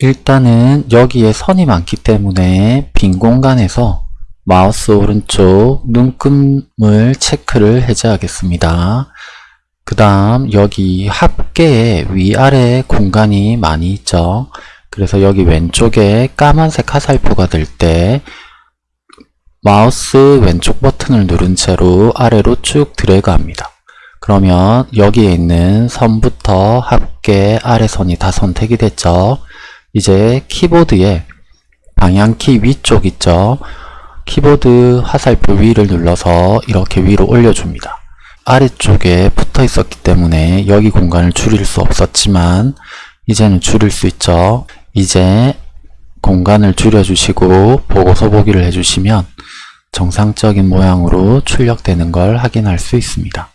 일단은 여기에 선이 많기 때문에 빈 공간에서 마우스 오른쪽 눈금을 체크를 해제하겠습니다. 그 다음 여기 합계에 위아래 공간이 많이 있죠. 그래서 여기 왼쪽에 까만색 화살표가 될 때 마우스 왼쪽 버튼을 누른 채로 아래로 쭉 드래그 합니다. 그러면 여기에 있는 선부터 합계 아래 선이 다 선택이 됐죠. 이제 키보드에 방향키 위쪽 있죠. 키보드 화살표 위를 눌러서 이렇게 위로 올려줍니다. 아래쪽에 붙어 있었기 때문에 여기 공간을 줄일 수 없었지만 이제는 줄일 수 있죠. 이제 공간을 줄여주시고 보고서 보기를 해주시면 정상적인 모양으로 출력되는 걸 확인할 수 있습니다.